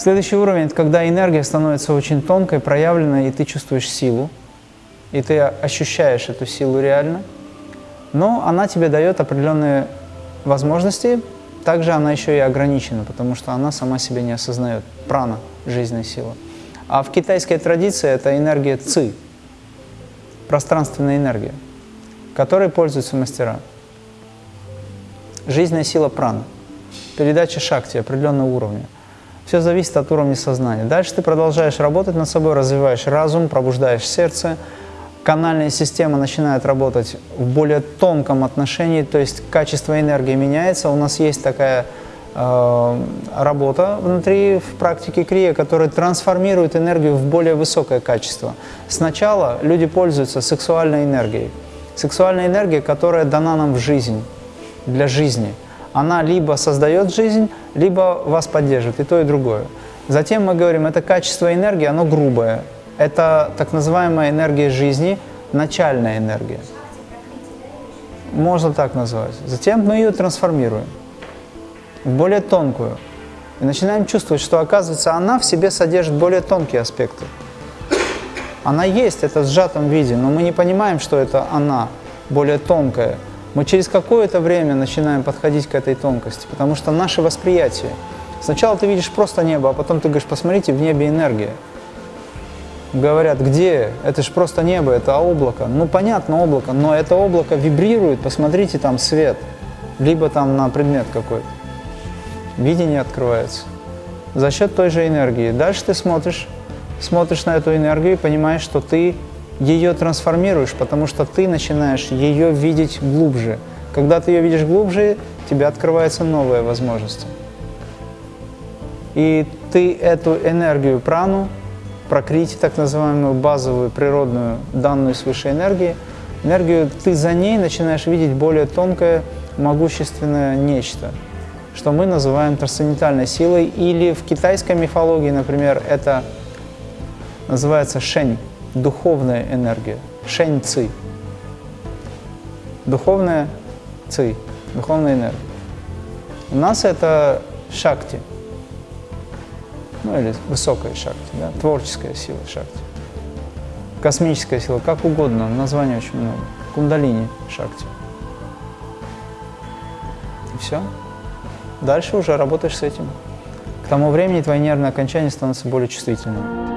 Следующий уровень – это когда энергия становится очень тонкой, проявленной, и ты чувствуешь силу, и ты ощущаешь эту силу реально, но она тебе дает определенные возможности, также она еще и ограничена, потому что она сама себя не осознает. Прана – жизненная сила. А в китайской традиции это энергия ци, пространственная энергия, которой пользуются мастера. Жизненная сила праны, передача шакти определенного уровня. Все зависит от уровня сознания. Дальше ты продолжаешь работать над собой, развиваешь разум, пробуждаешь сердце, канальная система начинает работать в более тонком отношении, то есть качество энергии меняется. У нас есть такая э, работа внутри в практике крия, которая трансформирует энергию в более высокое качество. Сначала люди пользуются сексуальной энергией. Сексуальная энергия, которая дана нам в жизнь, для жизни. Она либо создает жизнь, либо вас поддерживает, и то, и другое. Затем мы говорим, это качество энергии, оно грубое, это так называемая энергия жизни, начальная энергия. Можно так назвать. Затем мы ее трансформируем в более тонкую. И начинаем чувствовать, что, оказывается, она в себе содержит более тонкие аспекты. Она есть, это в сжатом виде, но мы не понимаем, что это она, более тонкая. Мы через какое-то время начинаем подходить к этой тонкости, потому что наше восприятие. Сначала ты видишь просто небо, а потом ты говоришь, посмотрите, в небе энергия говорят, где? Это же просто небо, это облако. Ну, понятно, облако, но это облако вибрирует, посмотрите, там свет, либо там на предмет какой-то. Видение открывается за счет той же энергии. Дальше ты смотришь, смотришь на эту энергию и понимаешь, что ты ее трансформируешь, потому что ты начинаешь ее видеть глубже. Когда ты ее видишь глубже, тебе открываются новые возможности. И ты эту энергию прану прокрити, так называемую базовую природную данную свыше энергии, энергию, ты за ней начинаешь видеть более тонкое, могущественное нечто, что мы называем трансцендентальной силой, или в китайской мифологии, например, это называется шень, духовная энергия, шень ци. Духовная ци, духовная энергия. У нас это шакти – ну или высокая шакти, да, творческая сила шакти, космическая сила, как угодно, названий очень много, кундалини шакти. И все. Дальше уже работаешь с этим. К тому времени твои нервные окончания становятся более чувствительными.